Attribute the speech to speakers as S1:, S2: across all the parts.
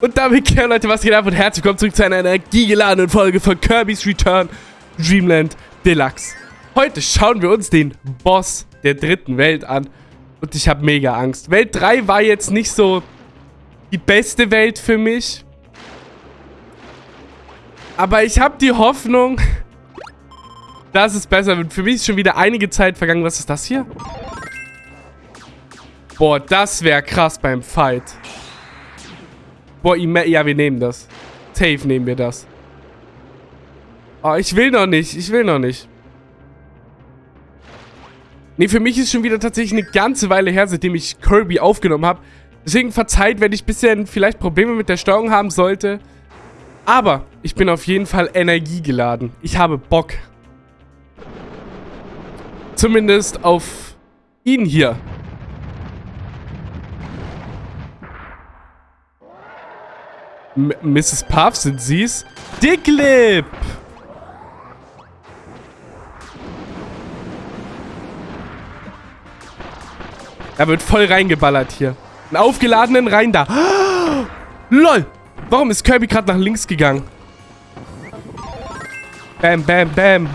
S1: Und damit, klar, Leute, was geht ab und herzlich willkommen zurück zu einer energiegeladenen Folge von Kirby's Return Dreamland Deluxe. Heute schauen wir uns den Boss der dritten Welt an und ich habe mega Angst. Welt 3 war jetzt nicht so die beste Welt für mich. Aber ich habe die Hoffnung, dass es besser wird. Für mich ist schon wieder einige Zeit vergangen. Was ist das hier? Boah, das wäre krass beim Fight. Boah, ja, wir nehmen das. Safe nehmen wir das. Oh, ich will noch nicht. Ich will noch nicht. Nee, für mich ist schon wieder tatsächlich eine ganze Weile her, seitdem ich Kirby aufgenommen habe. Deswegen verzeiht, wenn ich ein bisschen vielleicht Probleme mit der Steuerung haben sollte. Aber ich bin auf jeden Fall energiegeladen. Ich habe Bock. Zumindest auf ihn hier. M Mrs. Puff, sind Sie's? Dicklip! Er wird voll reingeballert hier. Einen aufgeladenen rein da. LOL! Warum ist Kirby gerade nach links gegangen? Bam, bam, bam.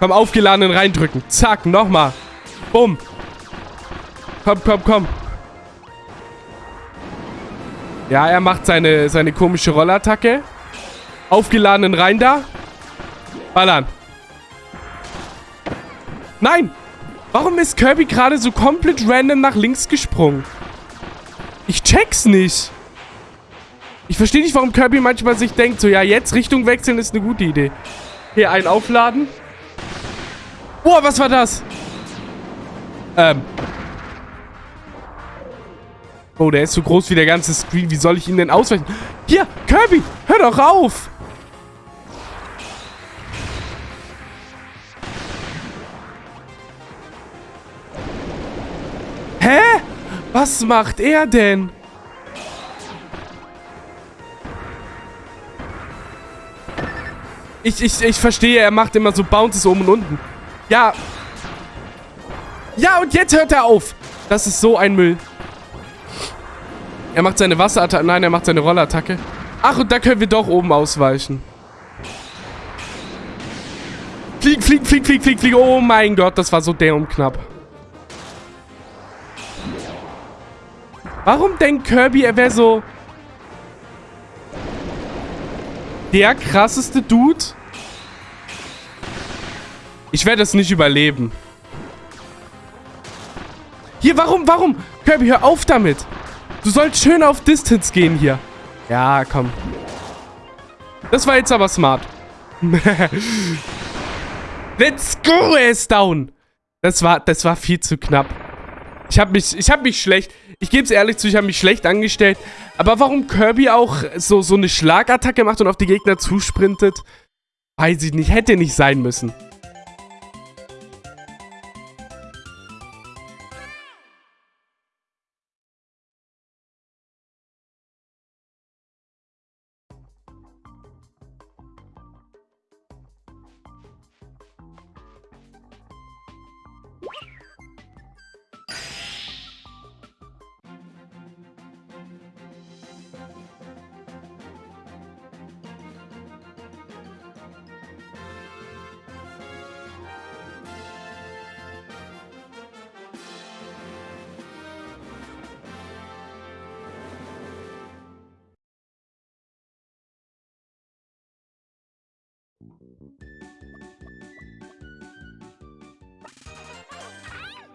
S1: Komm, aufgeladenen reindrücken. Zack, nochmal. Bumm. Komm, komm, komm. Ja, er macht seine, seine komische Rollattacke. Aufgeladenen rein da. Ballern. Nein! Warum ist Kirby gerade so komplett random nach links gesprungen? Ich check's nicht. Ich verstehe nicht, warum Kirby manchmal sich denkt, so, ja, jetzt Richtung wechseln ist eine gute Idee. Hier, ein aufladen. Boah, was war das? Ähm, Oh, der ist so groß wie der ganze Screen. Wie soll ich ihn denn ausweichen? Hier, Kirby, hör doch auf! Hä? Was macht er denn? Ich, ich, ich verstehe, er macht immer so Bounces oben und unten. Ja. Ja, und jetzt hört er auf. Das ist so ein Müll. Er macht seine Wasserattacke. Nein, er macht seine Rollattacke. Ach, und da können wir doch oben ausweichen. Flieg, flieg, flieg, flieg, flieg, flieg. Oh mein Gott, das war so derm knapp. Warum denkt Kirby, er wäre so... Der krasseste Dude? Ich werde es nicht überleben. Hier, warum, warum? Kirby, hör auf damit. Du sollst schön auf Distance gehen hier. Ja, komm. Das war jetzt aber smart. Let's go, er ist down. Das war, das war viel zu knapp. Ich habe mich, ich mich schlecht, ich gebe es ehrlich zu, ich habe mich schlecht angestellt. Aber warum Kirby auch so, so eine Schlagattacke macht und auf die Gegner zusprintet, weiß ich nicht, hätte nicht sein müssen.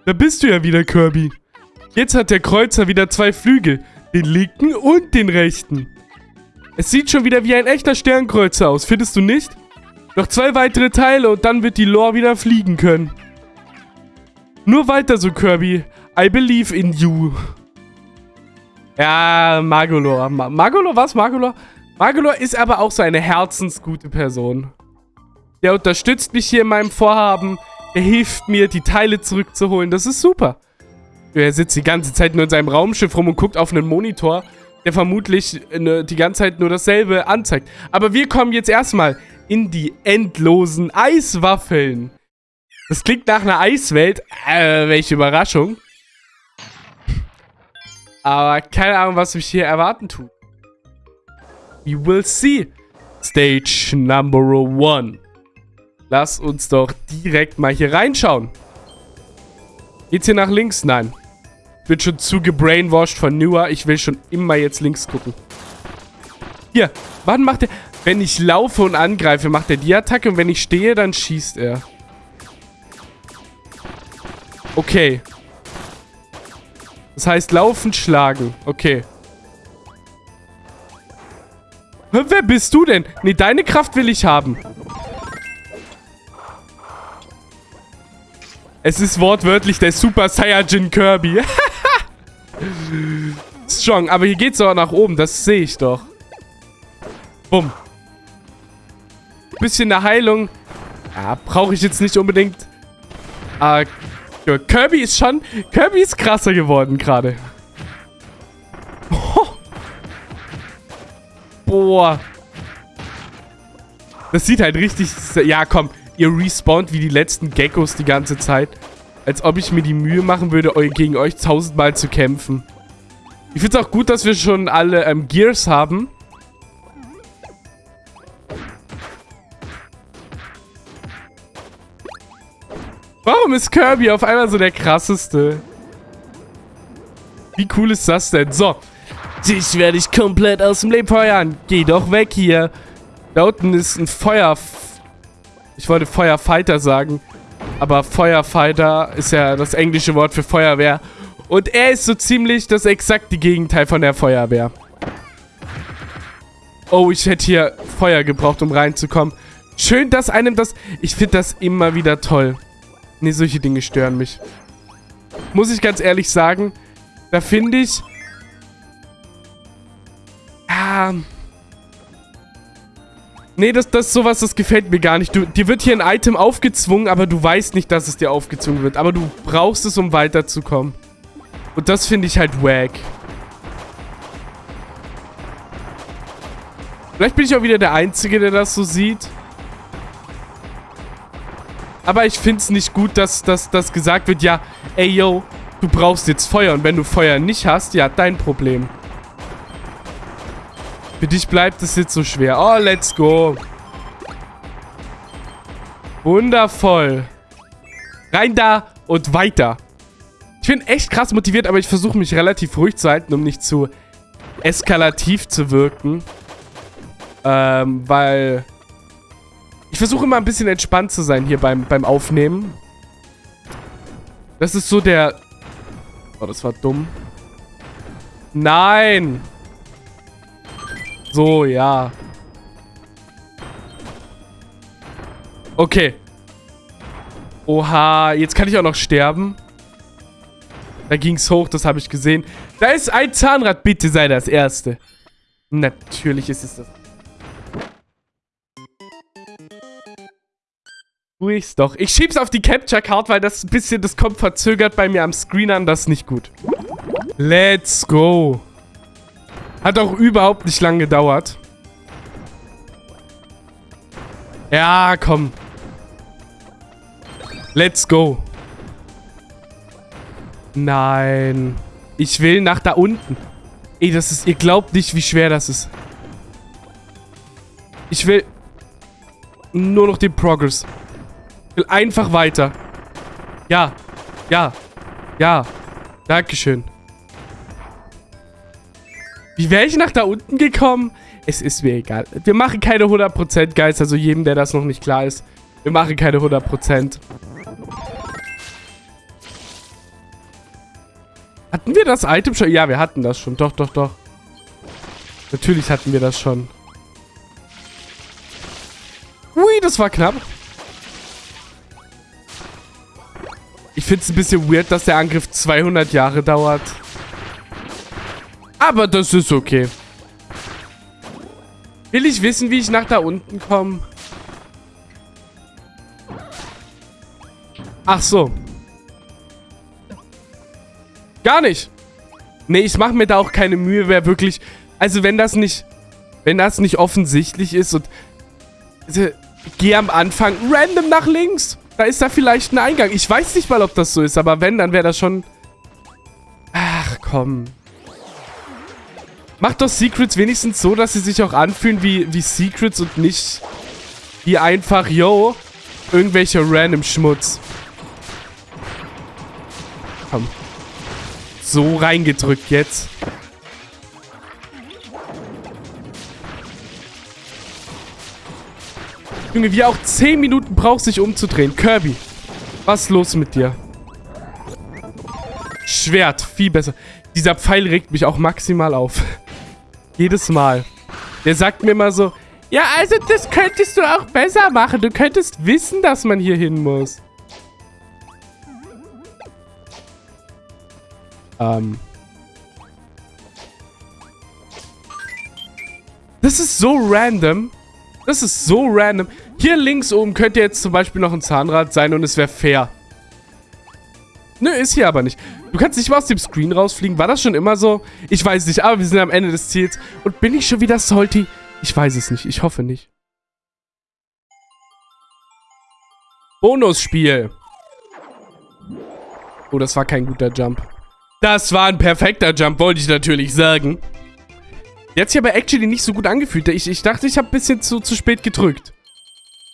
S1: Da bist du ja wieder, Kirby. Jetzt hat der Kreuzer wieder zwei Flügel. Den linken und den rechten. Es sieht schon wieder wie ein echter Sternkreuzer aus, findest du nicht? Noch zwei weitere Teile und dann wird die Lore wieder fliegen können. Nur weiter so, Kirby. I believe in you. Ja, Magolor. Ma Magolor, was? Magolor? Magolor ist aber auch so eine herzensgute Person. Der unterstützt mich hier in meinem Vorhaben. Er hilft mir, die Teile zurückzuholen. Das ist super. Er sitzt die ganze Zeit nur in seinem Raumschiff rum und guckt auf einen Monitor, der vermutlich ne, die ganze Zeit nur dasselbe anzeigt. Aber wir kommen jetzt erstmal in die endlosen Eiswaffeln. Das klingt nach einer Eiswelt. Äh, welche Überraschung. Aber keine Ahnung, was mich hier erwarten tut. We will see. Stage number one. Lass uns doch direkt mal hier reinschauen. Geht's hier nach links? Nein. Ich bin schon zu gebrainwashed von Newer. Ich will schon immer jetzt links gucken. Hier. Wann macht er... Wenn ich laufe und angreife, macht er die Attacke. Und wenn ich stehe, dann schießt er. Okay. Das heißt, laufen, schlagen. Okay. Wer bist du denn? Nee, deine Kraft will ich haben. Es ist wortwörtlich der Super Saiyajin Kirby. Strong. Aber hier geht's auch nach oben. Das sehe ich doch. Bumm. Bisschen eine Heilung. Ja, brauche ich jetzt nicht unbedingt. Ah, Kirby ist schon... Kirby ist krasser geworden gerade. Boah. Das sieht halt richtig... Ja, komm. Ihr respawnt wie die letzten Geckos die ganze Zeit. Als ob ich mir die Mühe machen würde, gegen euch tausendmal zu kämpfen. Ich finde es auch gut, dass wir schon alle ähm, Gears haben. Warum ist Kirby auf einmal so der krasseste? Wie cool ist das denn? So. Dich werde ich komplett aus dem Leben feuern. Geh doch weg hier. Da unten ist ein Feuer... Ich wollte Feuerfighter sagen. Aber Feuerfighter ist ja das englische Wort für Feuerwehr. Und er ist so ziemlich das exakte Gegenteil von der Feuerwehr. Oh, ich hätte hier Feuer gebraucht, um reinzukommen. Schön, dass einem das... Ich finde das immer wieder toll. Nee, solche Dinge stören mich. Muss ich ganz ehrlich sagen. Da finde ich... Ja... Nee, das, das sowas, das gefällt mir gar nicht. Du, dir wird hier ein Item aufgezwungen, aber du weißt nicht, dass es dir aufgezwungen wird. Aber du brauchst es, um weiterzukommen. Und das finde ich halt wack. Vielleicht bin ich auch wieder der Einzige, der das so sieht. Aber ich finde es nicht gut, dass, dass gesagt wird, ja, ey, yo, du brauchst jetzt Feuer. Und wenn du Feuer nicht hast, ja, dein Problem. Für dich bleibt es jetzt so schwer. Oh, let's go. Wundervoll. Rein da und weiter. Ich bin echt krass motiviert, aber ich versuche mich relativ ruhig zu halten, um nicht zu eskalativ zu wirken. Ähm, weil ich versuche immer ein bisschen entspannt zu sein hier beim, beim Aufnehmen. Das ist so der... Oh, das war dumm. Nein! So, ja. Okay. Oha, jetzt kann ich auch noch sterben. Da ging es hoch, das habe ich gesehen. Da ist ein Zahnrad, bitte sei das Erste. Natürlich ist es das. Tue ich's doch. Ich schieb's auf die Capture Card, weil das ein bisschen, das kommt verzögert bei mir am Screen an. Das ist nicht gut. Let's go. Hat auch überhaupt nicht lang gedauert. Ja, komm. Let's go. Nein. Ich will nach da unten. Ey, das ist... Ihr glaubt nicht, wie schwer das ist. Ich will... Nur noch den Progress. Ich will einfach weiter. Ja. Ja. Ja. Dankeschön. Wie wäre ich nach da unten gekommen? Es ist mir egal. Wir machen keine 100% Guys. Also jedem, der das noch nicht klar ist. Wir machen keine 100%. Hatten wir das Item schon? Ja, wir hatten das schon. Doch, doch, doch. Natürlich hatten wir das schon. Ui, das war knapp. Ich finde es ein bisschen weird, dass der Angriff 200 Jahre dauert. Aber das ist okay. Will ich wissen, wie ich nach da unten komme? Ach so. Gar nicht. Nee, ich mache mir da auch keine Mühe, wer wirklich... Also wenn das nicht... Wenn das nicht offensichtlich ist und... Also, geh am Anfang random nach links. Da ist da vielleicht ein Eingang. Ich weiß nicht mal, ob das so ist, aber wenn, dann wäre das schon... Ach, komm. Macht doch Secrets wenigstens so, dass sie sich auch anfühlen wie, wie Secrets und nicht wie einfach, yo, irgendwelche random Schmutz. Komm. So reingedrückt jetzt. Junge, wie auch 10 Minuten braucht sich umzudrehen. Kirby, was ist los mit dir? Schwert, viel besser. Dieser Pfeil regt mich auch maximal auf. Jedes Mal. Der sagt mir immer so, ja, also das könntest du auch besser machen. Du könntest wissen, dass man hier hin muss. Ähm. Das ist so random. Das ist so random. Hier links oben könnte jetzt zum Beispiel noch ein Zahnrad sein und es wäre fair. Nö, ist hier aber nicht. Du kannst nicht mal aus dem Screen rausfliegen. War das schon immer so? Ich weiß nicht, aber wir sind am Ende des Ziels. Und bin ich schon wieder salty? Ich weiß es nicht. Ich hoffe nicht. Bonusspiel. Oh, das war kein guter Jump. Das war ein perfekter Jump, wollte ich natürlich sagen. Der hat sich aber actually nicht so gut angefühlt. Ich, ich dachte, ich habe ein bisschen zu, zu spät gedrückt.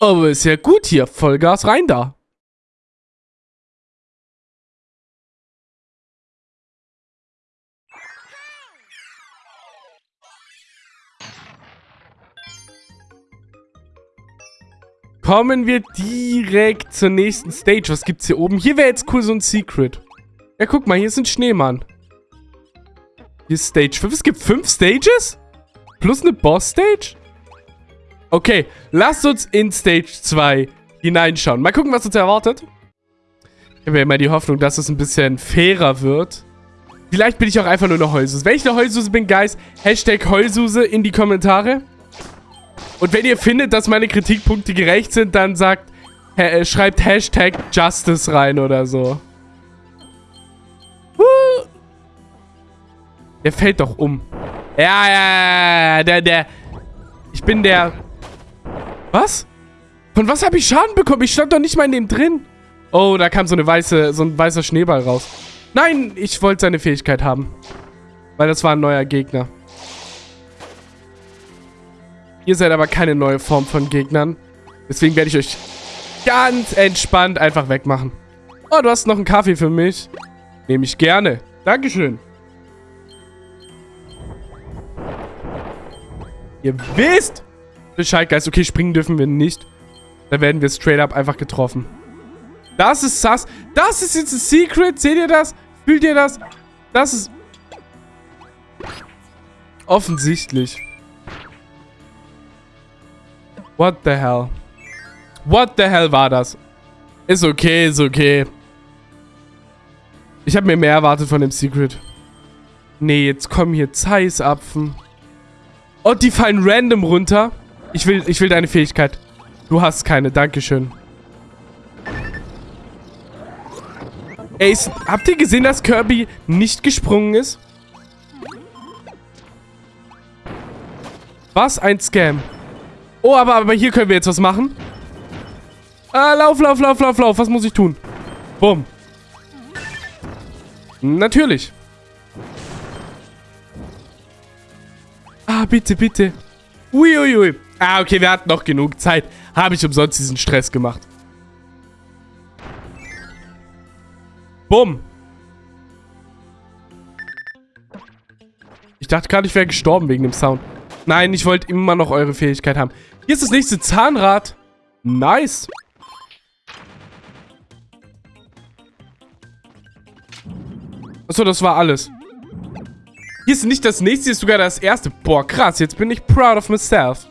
S1: Aber ist ja gut hier. Vollgas rein da. Kommen wir direkt zur nächsten Stage. Was gibt's hier oben? Hier wäre jetzt cool so ein Secret. Ja, guck mal, hier ist ein Schneemann. Hier ist Stage 5. Es gibt 5 Stages? Plus eine Boss-Stage? Okay, lasst uns in Stage 2 hineinschauen. Mal gucken, was uns erwartet. Ich habe ja immer die Hoffnung, dass es ein bisschen fairer wird. Vielleicht bin ich auch einfach nur eine Heulsuse. Wenn ich eine Heulsuse bin, Guys, Hashtag Heulsuse in die Kommentare. Und wenn ihr findet, dass meine Kritikpunkte gerecht sind, dann sagt, äh, schreibt Hashtag Justice rein oder so. Der fällt doch um. Ja, ja, ja, der, der. Ich bin der... Was? Von was habe ich Schaden bekommen? Ich stand doch nicht mal in dem drin. Oh, da kam so eine weiße, so ein weißer Schneeball raus. Nein, ich wollte seine Fähigkeit haben. Weil das war ein neuer Gegner. Ihr seid aber keine neue Form von Gegnern. Deswegen werde ich euch ganz entspannt einfach wegmachen. Oh, du hast noch einen Kaffee für mich. Nehme ich gerne. Dankeschön. Ihr wisst Bescheid, Geist. Okay, springen dürfen wir nicht. Da werden wir straight up einfach getroffen. Das ist sass. Das ist jetzt ein Secret. Seht ihr das? Fühlt ihr das? Das ist... Offensichtlich. What the hell? What the hell war das? Ist okay, ist okay. Ich habe mir mehr erwartet von dem Secret. Nee, jetzt kommen hier Zeissapfen. Oh, die fallen random runter. Ich will, ich will deine Fähigkeit. Du hast keine, dankeschön. Ey, ist, habt ihr gesehen, dass Kirby nicht gesprungen ist? Was ein Scam. Oh, aber, aber hier können wir jetzt was machen. Ah, lauf, lauf, lauf, lauf, lauf. Was muss ich tun? Bumm. Natürlich. Ah, bitte, bitte. Uiuiui. Ui, ui. Ah, okay, wir hatten noch genug Zeit. Habe ich umsonst diesen Stress gemacht. Bumm. Ich dachte gerade, ich wäre gestorben wegen dem Sound. Nein, ich wollte immer noch eure Fähigkeit haben. Hier ist das nächste Zahnrad. Nice. Achso, das war alles. Hier ist nicht das nächste, hier ist sogar das erste. Boah, krass. Jetzt bin ich proud of myself.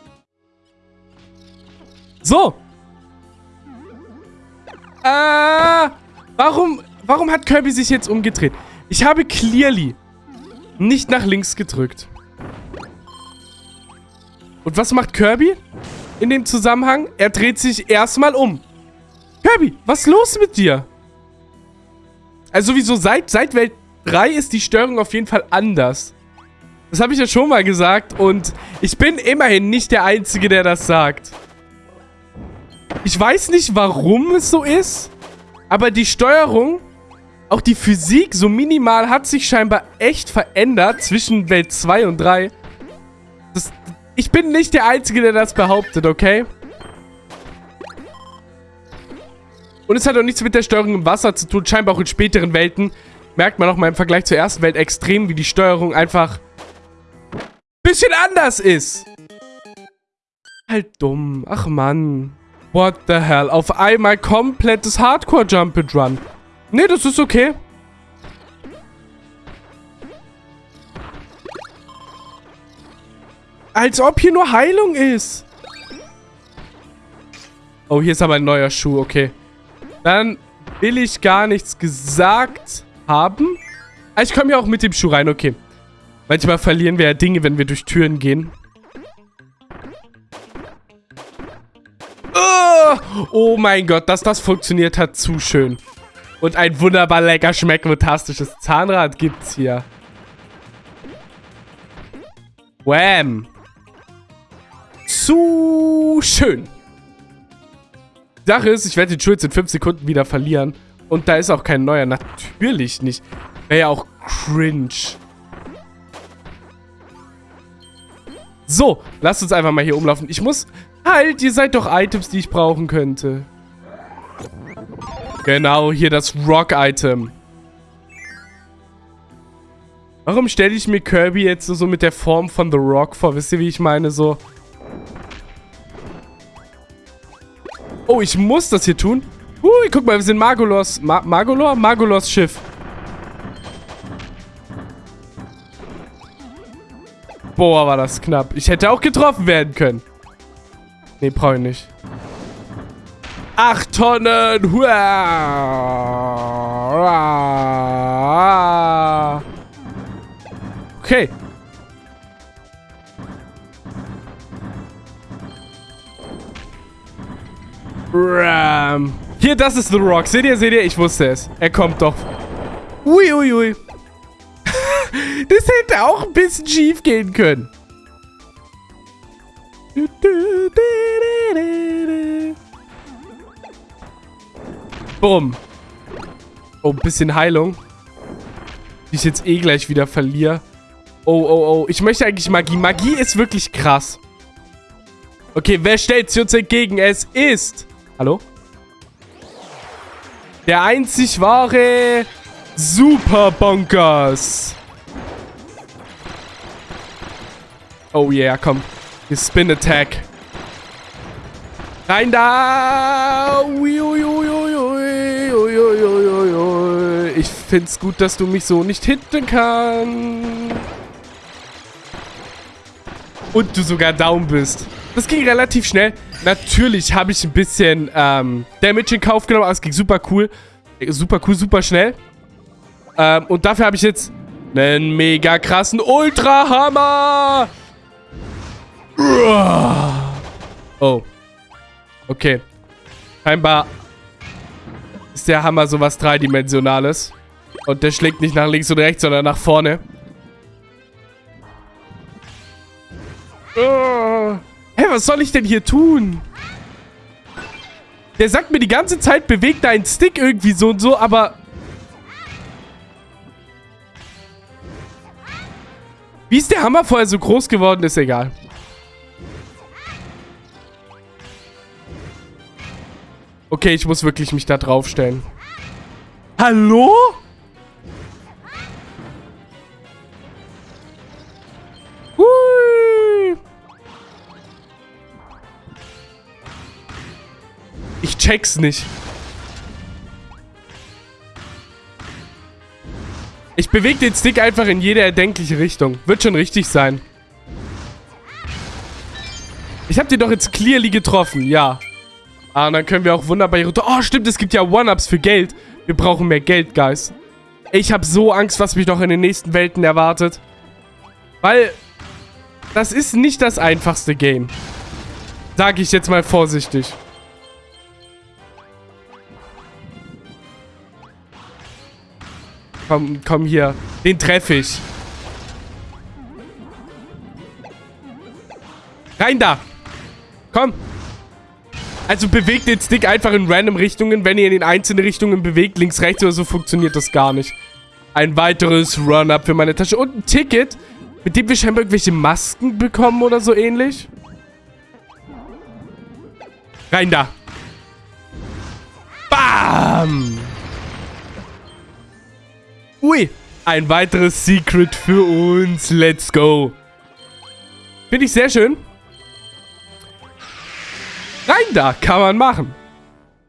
S1: So. Äh, warum, warum hat Kirby sich jetzt umgedreht? Ich habe clearly nicht nach links gedrückt. Und was macht Kirby in dem Zusammenhang? Er dreht sich erstmal um. Kirby, was ist los mit dir? Also sowieso seit, seit Welt 3 ist die Steuerung auf jeden Fall anders. Das habe ich ja schon mal gesagt und ich bin immerhin nicht der Einzige, der das sagt. Ich weiß nicht, warum es so ist, aber die Steuerung Auch die Physik so minimal hat sich scheinbar echt verändert zwischen Welt 2 und 3. Ich bin nicht der Einzige, der das behauptet, okay? Und es hat auch nichts mit der Steuerung im Wasser zu tun. Scheinbar auch in späteren Welten merkt man auch mal im Vergleich zur ersten Welt extrem, wie die Steuerung einfach ein bisschen anders ist. Halt dumm. Ach Mann. What the hell? Auf einmal komplettes Hardcore Jump and Run. Nee, das ist okay. Als ob hier nur Heilung ist. Oh, hier ist aber ein neuer Schuh, okay. Dann will ich gar nichts gesagt haben. Ah, ich komme ja auch mit dem Schuh rein, okay. Manchmal verlieren wir ja Dinge, wenn wir durch Türen gehen. Oh, oh mein Gott, dass das funktioniert hat, zu schön. Und ein wunderbar lecker, schmeckfantastisches Zahnrad gibt's hier. Wham. Zu schön. Sache ist, ich werde den Schuh jetzt in 5 Sekunden wieder verlieren. Und da ist auch kein neuer. Natürlich nicht. Wäre ja auch cringe. So, lasst uns einfach mal hier umlaufen. Ich muss... Halt, ihr seid doch Items, die ich brauchen könnte. Genau, hier das Rock-Item. Warum stelle ich mir Kirby jetzt so mit der Form von The Rock vor? Wisst ihr, wie ich meine? So... Oh, ich muss das hier tun? Hui, guck mal, wir sind Margolos. Ma Margolor? Margolos Schiff. Boah, war das knapp. Ich hätte auch getroffen werden können. Nee, brauche ich nicht. Acht Tonnen. Hua. Okay. Ram. Hier, das ist The Rock. Seht ihr, seht ihr? Ich wusste es. Er kommt doch. Uiuiui. Ui, ui. das hätte auch ein bisschen schief gehen können. Bumm. Oh, ein bisschen Heilung. Die ich jetzt eh gleich wieder verliere. Oh, oh, oh. Ich möchte eigentlich Magie. Magie ist wirklich krass. Okay, wer stellt sich uns entgegen? Es ist... Hallo? Der einzig wahre Super Bonkers. Oh yeah, komm. Die Spin Attack. Rein da! Ich find's gut, dass du mich so nicht hitten kannst. Und du sogar down bist. Das ging relativ schnell. Natürlich habe ich ein bisschen ähm, Damage in Kauf genommen, aber es ging super cool. Super cool, super schnell. Ähm, und dafür habe ich jetzt einen mega krassen Ultra-Hammer. Oh. Okay. Scheinbar ist der Hammer sowas Dreidimensionales. Und der schlägt nicht nach links und rechts, sondern nach vorne. Oh was soll ich denn hier tun? Der sagt mir die ganze Zeit, bewegt deinen Stick irgendwie so und so, aber... Wie ist der Hammer vorher so groß geworden, ist egal. Okay, ich muss wirklich mich da draufstellen. Hallo? Check's nicht. Ich bewege den Stick einfach in jede erdenkliche Richtung. Wird schon richtig sein. Ich habe den doch jetzt clearly getroffen, ja. Ah, und dann können wir auch wunderbar hier runter... Oh, stimmt, es gibt ja One-Ups für Geld. Wir brauchen mehr Geld, Guys. Ich habe so Angst, was mich noch in den nächsten Welten erwartet. Weil das ist nicht das einfachste Game. Sag ich jetzt mal vorsichtig. Komm, komm hier. Den treffe ich. Rein da. Komm. Also bewegt den Stick einfach in random Richtungen. Wenn ihr ihn in einzelne Richtungen bewegt, links, rechts oder so, funktioniert das gar nicht. Ein weiteres Run-Up für meine Tasche. Und ein Ticket, mit dem wir scheinbar irgendwelche Masken bekommen oder so ähnlich. Rein da. Bam! Ui, ein weiteres Secret für uns. Let's go. Finde ich sehr schön. Rein da, kann man machen.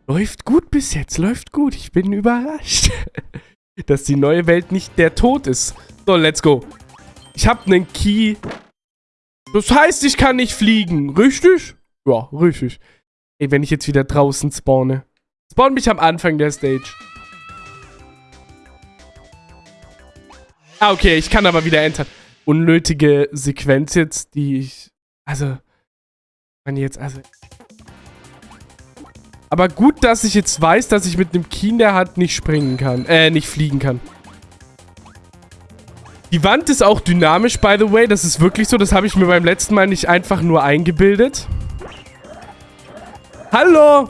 S1: Läuft gut bis jetzt, läuft gut. Ich bin überrascht, dass die neue Welt nicht der Tod ist. So, let's go. Ich habe einen Key. Das heißt, ich kann nicht fliegen. Richtig? Ja, richtig. Ey, wenn ich jetzt wieder draußen spawne. Spawn mich am Anfang der Stage. Ah, okay, ich kann aber wieder entern. Unnötige Sequenz jetzt, die ich... Also... Man jetzt, also... Aber gut, dass ich jetzt weiß, dass ich mit einem Key in der Hand nicht springen kann. Äh, nicht fliegen kann. Die Wand ist auch dynamisch, by the way. Das ist wirklich so. Das habe ich mir beim letzten Mal nicht einfach nur eingebildet. Hallo!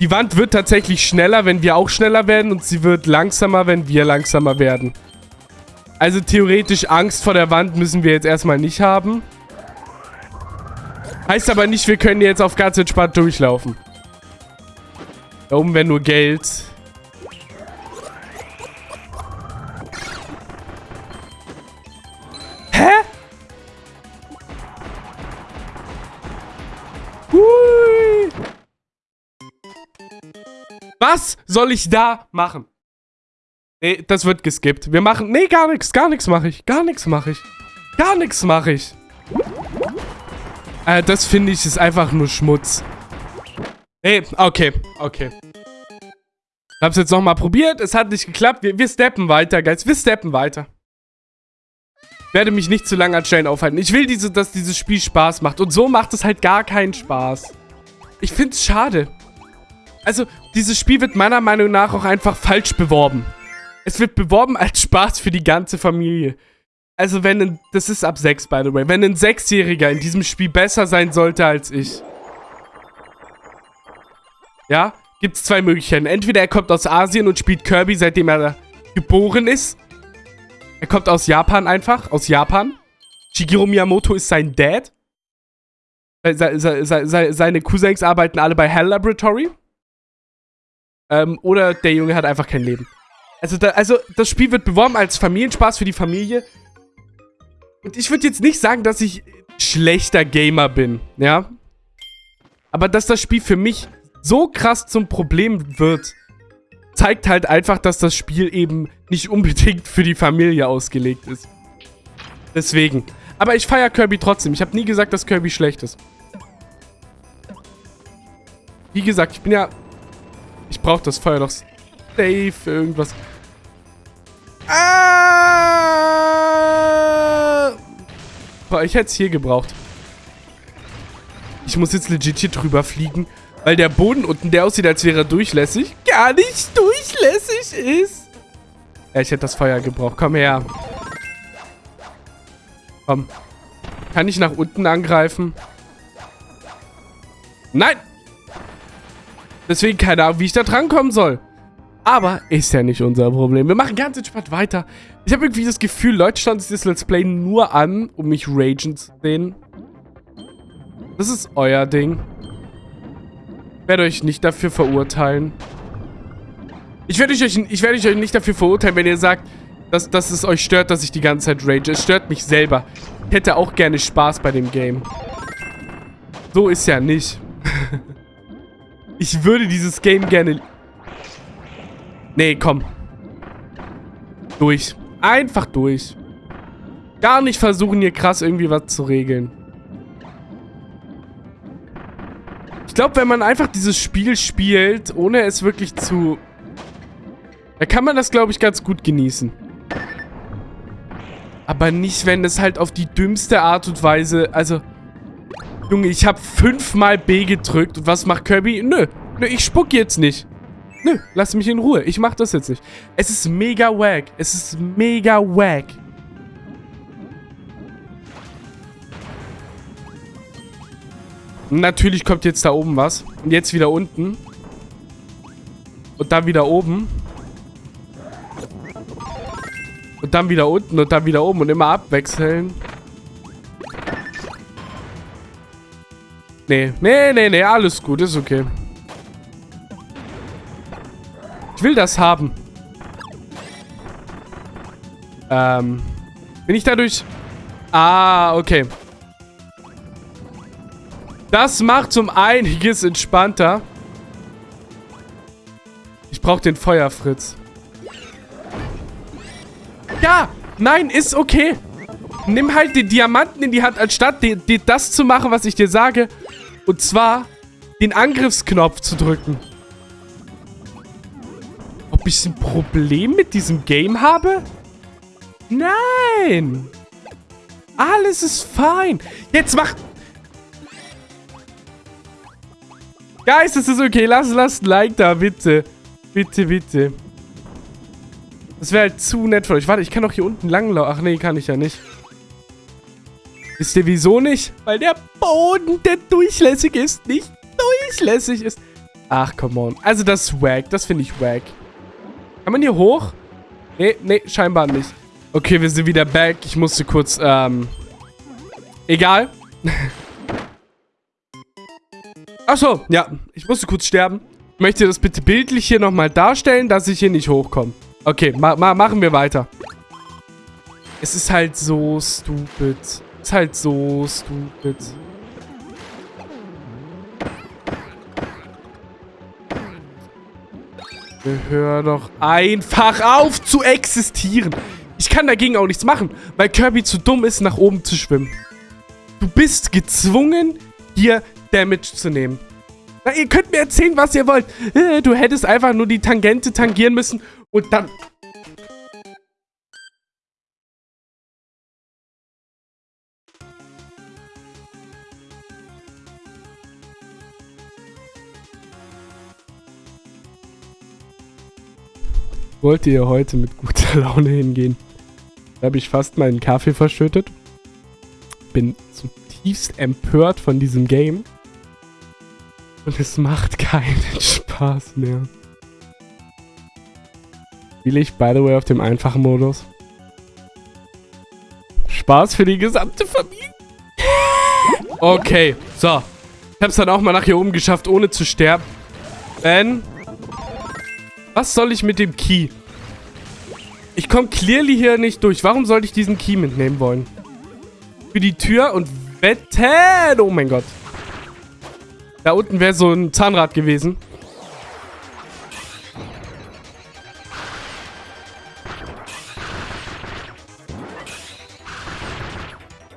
S1: Die Wand wird tatsächlich schneller, wenn wir auch schneller werden. Und sie wird langsamer, wenn wir langsamer werden. Also theoretisch Angst vor der Wand müssen wir jetzt erstmal nicht haben. Heißt aber nicht, wir können jetzt auf ganz entspannt durchlaufen. Da oben wäre nur Geld. Hä? Hui. Was soll ich da machen? Nee, das wird geskippt. Wir machen... Nee, gar nichts. Gar nichts mache ich. Gar nichts mache ich. Gar nichts mache ich. Äh, das finde ich ist einfach nur Schmutz. Hey, okay, okay. Ich hab's jetzt nochmal probiert, es hat nicht geklappt. Wir, wir steppen weiter, Guys. Wir steppen weiter. Ich werde mich nicht zu lange an Stellen aufhalten. Ich will, diese, dass dieses Spiel Spaß macht. Und so macht es halt gar keinen Spaß. Ich find's schade. Also, dieses Spiel wird meiner Meinung nach auch einfach falsch beworben. Es wird beworben als Spaß für die ganze Familie. Also, wenn ein... Das ist ab 6, by the way. Wenn ein Sechsjähriger in diesem Spiel besser sein sollte als ich ja, gibt es zwei Möglichkeiten. Entweder er kommt aus Asien und spielt Kirby, seitdem er geboren ist. Er kommt aus Japan einfach, aus Japan. Shigeru Miyamoto ist sein Dad. Se se se seine Cousins arbeiten alle bei Hell Laboratory. Ähm, oder der Junge hat einfach kein Leben. Also, da, also das Spiel wird beworben als Familienspaß für die Familie. Und ich würde jetzt nicht sagen, dass ich schlechter Gamer bin, ja. Aber dass das Spiel für mich so krass zum Problem wird, zeigt halt einfach, dass das Spiel eben nicht unbedingt für die Familie ausgelegt ist. Deswegen. Aber ich feiere Kirby trotzdem. Ich habe nie gesagt, dass Kirby schlecht ist. Wie gesagt, ich bin ja... Ich brauche das Feuer doch safe für irgendwas. Ah! Boah, ich hätte es hier gebraucht. Ich muss jetzt legit hier drüber fliegen weil der Boden unten, der aussieht, als wäre er durchlässig, gar nicht durchlässig ist. Ja, ich hätte das Feuer gebraucht. Komm her. Komm. Kann ich nach unten angreifen? Nein! Deswegen keine Ahnung, wie ich da drankommen soll. Aber ist ja nicht unser Problem. Wir machen ganz entspannt weiter. Ich habe irgendwie das Gefühl, Leute schauen sich das Let's Play nur an, um mich ragen zu sehen. Das ist euer Ding werde euch nicht dafür verurteilen. Ich werde euch, ich werde euch nicht dafür verurteilen, wenn ihr sagt, dass, dass es euch stört, dass ich die ganze Zeit rage. Es stört mich selber. Ich hätte auch gerne Spaß bei dem Game. So ist ja nicht. ich würde dieses Game gerne... Nee, komm. Durch. Einfach durch. Gar nicht versuchen, hier krass irgendwie was zu regeln. glaube, wenn man einfach dieses Spiel spielt, ohne es wirklich zu... Da kann man das, glaube ich, ganz gut genießen. Aber nicht, wenn es halt auf die dümmste Art und Weise... Also... Junge, ich habe fünfmal B gedrückt. Und was macht Kirby? Nö. Nö, ich spuck jetzt nicht. Nö, lass mich in Ruhe. Ich mach das jetzt nicht. Es ist mega wack. Es ist mega wack. Natürlich kommt jetzt da oben was. Und jetzt wieder unten. Und dann wieder oben. Und dann wieder unten und dann wieder oben und immer abwechseln. Nee, nee, nee, nee, alles gut, ist okay. Ich will das haben. Ähm, bin ich dadurch... Ah, okay. Das macht um einiges entspannter. Ich brauche den Feuerfritz. Ja, nein, ist okay. Nimm halt den Diamanten in die Hand, anstatt dir, dir das zu machen, was ich dir sage. Und zwar den Angriffsknopf zu drücken. Ich ein Problem mit diesem Game habe? Nein. Alles ist fein. Jetzt mach... Guys, es ist okay. Lass, lass ein Like da, bitte. Bitte, bitte. Das wäre halt zu nett von euch. Warte, ich kann doch hier unten langlaufen. Ach nee, kann ich ja nicht. Wisst ihr wieso nicht? Weil der Boden, der durchlässig ist, nicht durchlässig ist. Ach, come on. Also das ist wack. Das finde ich wack. Kann man hier hoch? Nee, nee, scheinbar nicht. Okay, wir sind wieder back. Ich musste kurz, ähm... Egal. Achso, ja. Ich musste kurz sterben. Ich möchte das bitte bildlich hier nochmal darstellen, dass ich hier nicht hochkomme. Okay, ma ma machen wir weiter. Es ist halt so stupid. Es ist halt so stupid. Hör doch einfach auf zu existieren. Ich kann dagegen auch nichts machen, weil Kirby zu dumm ist, nach oben zu schwimmen. Du bist gezwungen, hier Damage zu nehmen. Na, ihr könnt mir erzählen, was ihr wollt. Äh, du hättest einfach nur die Tangente tangieren müssen und dann... Wollte ihr heute mit guter Laune hingehen? Da habe ich fast meinen Kaffee verschüttet. Bin zutiefst empört von diesem Game. Und es macht keinen Spaß mehr. Spiele ich, by the way, auf dem einfachen Modus. Spaß für die gesamte Familie. Okay, so. Ich hab's dann auch mal nach hier oben geschafft, ohne zu sterben. Ben, was soll ich mit dem Key? Ich komme clearly hier nicht durch. Warum sollte ich diesen Key mitnehmen wollen? Für die Tür und wetten. Oh mein Gott. Da unten wäre so ein Zahnrad gewesen.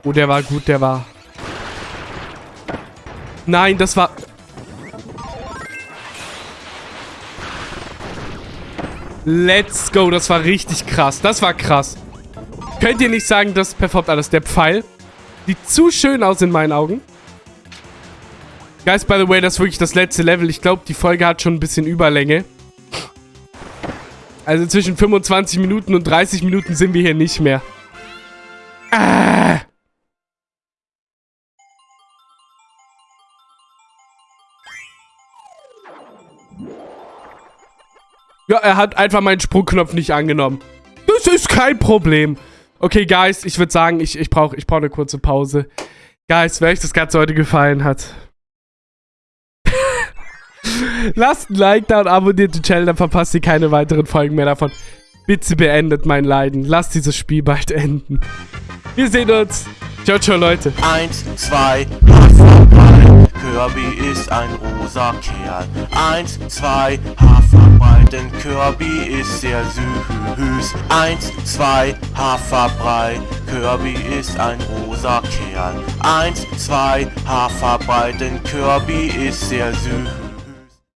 S1: Oh, der war gut, der war... Nein, das war... Let's go. Das war richtig krass. Das war krass. Könnt ihr nicht sagen, das performt alles. Der Pfeil sieht zu schön aus in meinen Augen. Guys, by the way, das ist wirklich das letzte Level. Ich glaube, die Folge hat schon ein bisschen Überlänge. Also zwischen 25 Minuten und 30 Minuten sind wir hier nicht mehr. Ah. Ja, er hat einfach meinen Sprungknopf nicht angenommen. Das ist kein Problem. Okay, Guys, ich würde sagen, ich, ich brauche ich brauch eine kurze Pause. Guys, wer euch das Ganze heute gefallen hat, lasst ein Like da und abonniert den Channel, dann verpasst ihr keine weiteren Folgen mehr davon. Bitte beendet mein Leiden. Lasst dieses Spiel bald enden. Wir sehen uns. Ciao, ciao, Leute.
S2: Eins, zwei, Haferbrei. Kirby ist ein rosa Kerl. Eins, zwei, Haferbrei, denn Kirby ist sehr süß. Eins, zwei, Haferbrei. Kirby ist ein rosa Kerl. Eins, zwei, Haferbrei, denn Kirby ist sehr süß.